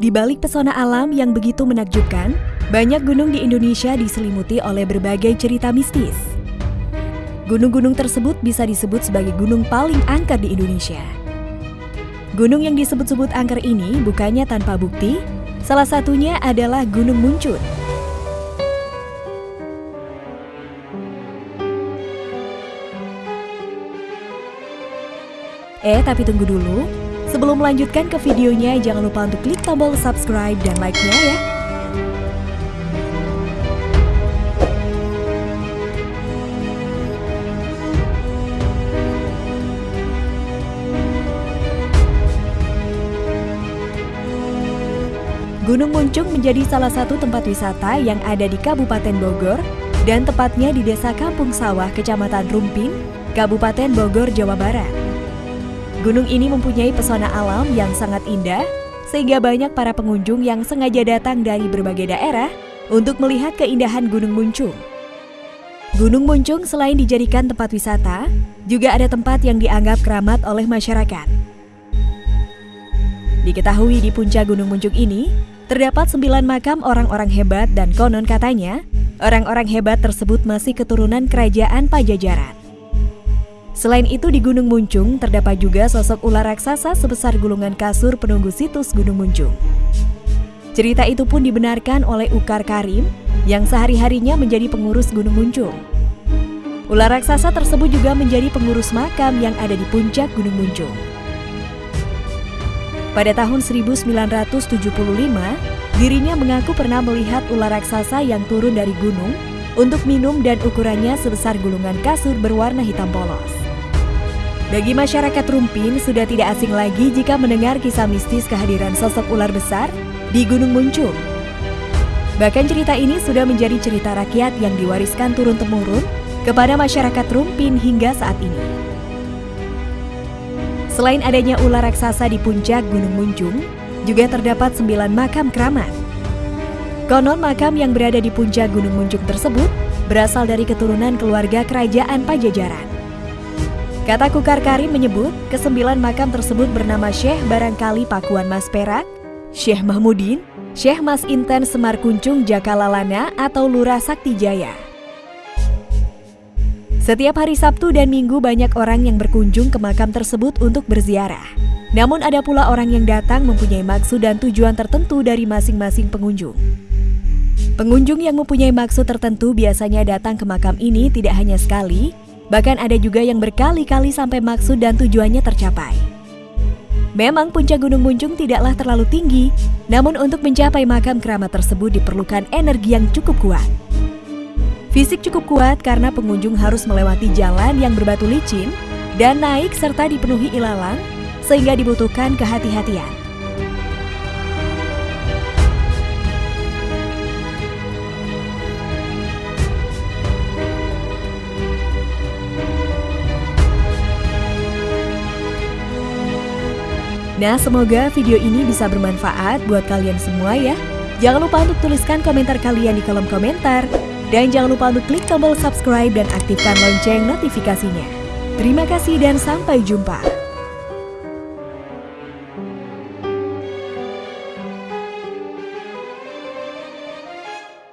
Di balik pesona alam yang begitu menakjubkan, banyak gunung di Indonesia diselimuti oleh berbagai cerita mistis. Gunung-gunung tersebut bisa disebut sebagai gunung paling angker di Indonesia. Gunung yang disebut-sebut angker ini bukannya tanpa bukti, salah satunya adalah Gunung Muncun. Eh, tapi tunggu dulu. Sebelum melanjutkan ke videonya, jangan lupa untuk klik tombol subscribe dan like-nya ya. Gunung Muncung menjadi salah satu tempat wisata yang ada di Kabupaten Bogor dan tepatnya di Desa Kampung Sawah, Kecamatan Rumpin, Kabupaten Bogor, Jawa Barat. Gunung ini mempunyai pesona alam yang sangat indah, sehingga banyak para pengunjung yang sengaja datang dari berbagai daerah untuk melihat keindahan Gunung Muncung. Gunung Muncung selain dijadikan tempat wisata, juga ada tempat yang dianggap keramat oleh masyarakat. Diketahui di puncak Gunung Muncung ini, terdapat sembilan makam orang-orang hebat dan konon katanya, orang-orang hebat tersebut masih keturunan kerajaan Pajajaran. Selain itu di Gunung Muncung terdapat juga sosok ular raksasa sebesar gulungan kasur penunggu situs Gunung Muncung. Cerita itu pun dibenarkan oleh Ukar Karim yang sehari-harinya menjadi pengurus Gunung Muncung. Ular raksasa tersebut juga menjadi pengurus makam yang ada di puncak Gunung Muncung. Pada tahun 1975, dirinya mengaku pernah melihat ular raksasa yang turun dari gunung untuk minum dan ukurannya sebesar gulungan kasur berwarna hitam polos. Bagi masyarakat Rumpin sudah tidak asing lagi jika mendengar kisah mistis kehadiran sosok ular besar di Gunung Muncung. Bahkan cerita ini sudah menjadi cerita rakyat yang diwariskan turun-temurun kepada masyarakat Rumpin hingga saat ini. Selain adanya ular raksasa di puncak Gunung Muncung, juga terdapat sembilan makam keramat. Konon makam yang berada di puncak Gunung Muncung tersebut berasal dari keturunan keluarga kerajaan Pajajaran. Kata Kukar Karim menyebut, kesembilan makam tersebut bernama Syekh Barangkali Pakuan Mas Perak, Syekh Mahmudin, Syekh Mas Inten Semar Kuncung Jakalalana atau Lurah Sakti Jaya. Setiap hari Sabtu dan Minggu banyak orang yang berkunjung ke makam tersebut untuk berziarah. Namun ada pula orang yang datang mempunyai maksud dan tujuan tertentu dari masing-masing pengunjung. Pengunjung yang mempunyai maksud tertentu biasanya datang ke makam ini tidak hanya sekali, Bahkan ada juga yang berkali-kali sampai maksud dan tujuannya tercapai. Memang puncak Gunung Muncung tidaklah terlalu tinggi, namun untuk mencapai makam keramat tersebut diperlukan energi yang cukup kuat. Fisik cukup kuat karena pengunjung harus melewati jalan yang berbatu licin dan naik serta dipenuhi ilalang, sehingga dibutuhkan kehati-hatian. Nah, semoga video ini bisa bermanfaat buat kalian semua ya. Jangan lupa untuk tuliskan komentar kalian di kolom komentar. Dan jangan lupa untuk klik tombol subscribe dan aktifkan lonceng notifikasinya. Terima kasih dan sampai jumpa.